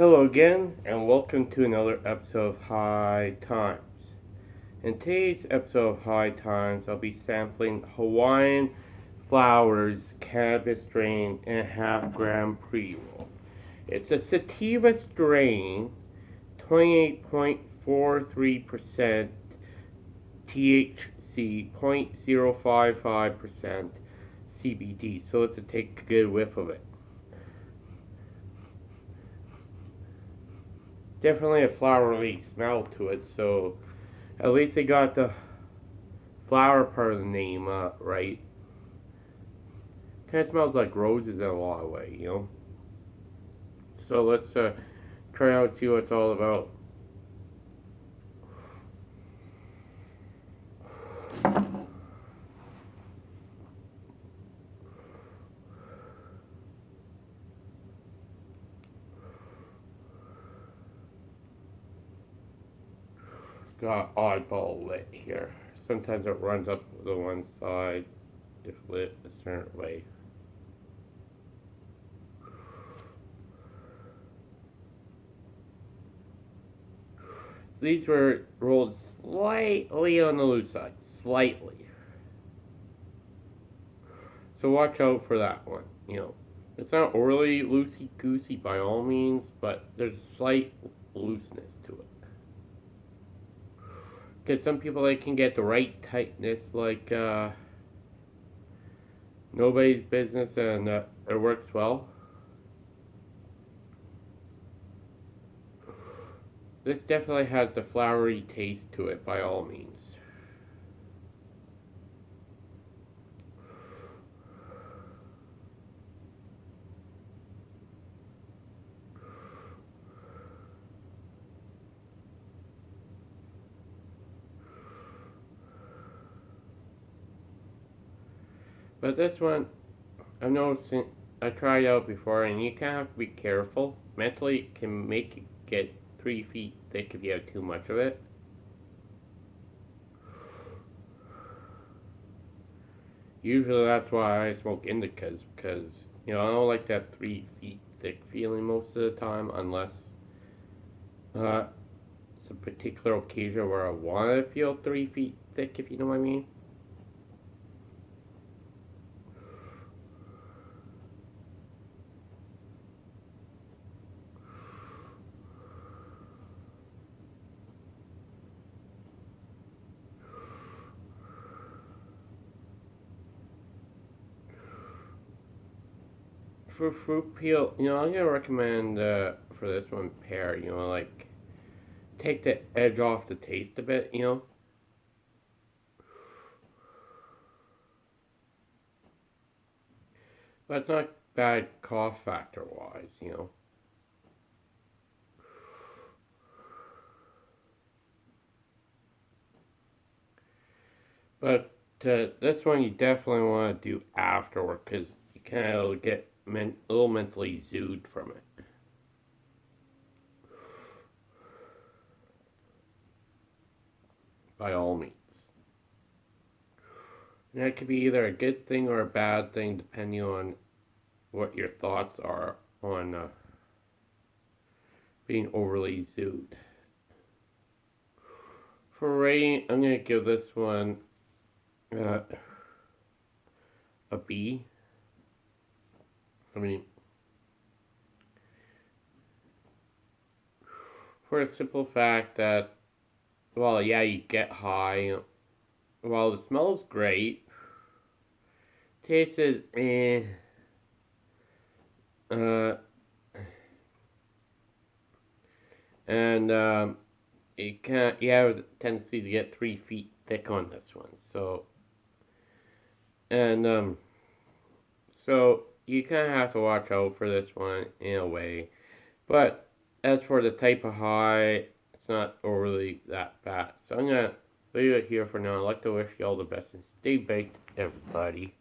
Hello again, and welcome to another episode of High Times. In today's episode of High Times, I'll be sampling Hawaiian Flowers Cannabis Strain in a half gram pre roll. It's a sativa strain, 28.43% THC, 0.055% CBD, so let's take a good whiff of it. Definitely a flowery smell to it, so at least they got the flower part of the name uh, right. Kind of smells like roses in a lot of ways, you know. So let's uh, try out see what it's all about. Got oddball lit here. Sometimes it runs up the one side if lit a certain way. These were rolled slightly on the loose side, slightly. So watch out for that one, you know. It's not overly loosey-goosey by all means, but there's a slight looseness to it because some people they can get the right tightness like uh, nobody's business and uh, it works well. This definitely has the flowery taste to it by all means. But this one, I've noticed, I tried out before, and you kind of have to be careful. Mentally, it can make it get three feet thick if you have too much of it. Usually that's why I smoke indicas, because, you know, I don't like that three feet thick feeling most of the time, unless uh, it's a particular occasion where I want to feel three feet thick, if you know what I mean. For fruit peel, you know, I'm gonna recommend uh, for this one pear. You know, like take the edge off the taste a bit. You know. But it's not bad cough factor wise, you know. But uh, this one you definitely want to do afterward because you kind of get men a little mentally zooed from it. By all means. And that could be either a good thing or a bad thing depending on what your thoughts are on uh, being overly zooed. For rating, I'm going to give this one uh, a B. I mean, for a simple fact that, well, yeah, you get high. Well, the smell's great. Taste is eh. Uh, and um, you can't. You have a tendency to get three feet thick on this one. So, and um, so you kind of have to watch out for this one in a way. But as for the type of high, it's not overly that bad. So I'm going to leave it here for now. I'd like to wish you all the best and stay baked, everybody.